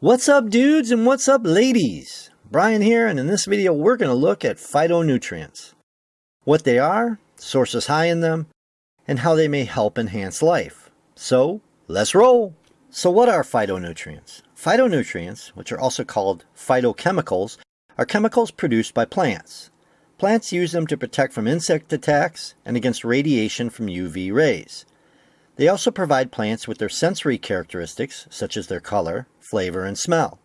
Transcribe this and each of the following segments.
What's up dudes and what's up ladies? Brian here and in this video we're going to look at phytonutrients. What they are, sources high in them, and how they may help enhance life. So let's roll! So what are phytonutrients? Phytonutrients, which are also called phytochemicals, are chemicals produced by plants. Plants use them to protect from insect attacks and against radiation from UV rays. They also provide plants with their sensory characteristics, such as their color, flavor, and smell.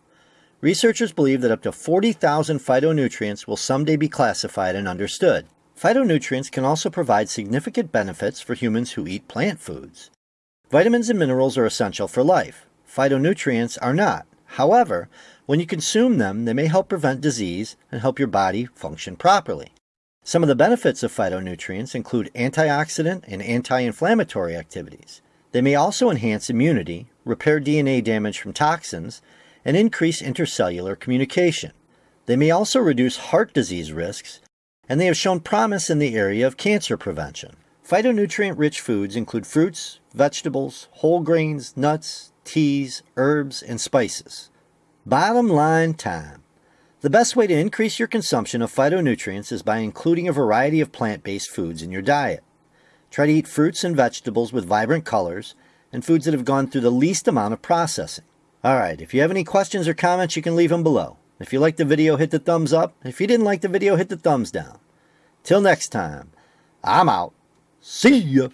Researchers believe that up to 40,000 phytonutrients will someday be classified and understood. Phytonutrients can also provide significant benefits for humans who eat plant foods. Vitamins and minerals are essential for life. Phytonutrients are not. However, when you consume them, they may help prevent disease and help your body function properly. Some of the benefits of phytonutrients include antioxidant and anti-inflammatory activities. They may also enhance immunity, repair DNA damage from toxins, and increase intercellular communication. They may also reduce heart disease risks, and they have shown promise in the area of cancer prevention. Phytonutrient-rich foods include fruits, vegetables, whole grains, nuts, teas, herbs, and spices. Bottom line time. The best way to increase your consumption of phytonutrients is by including a variety of plant-based foods in your diet. Try to eat fruits and vegetables with vibrant colors and foods that have gone through the least amount of processing. Alright, if you have any questions or comments, you can leave them below. If you liked the video, hit the thumbs up. If you didn't like the video, hit the thumbs down. Till next time, I'm out. See ya!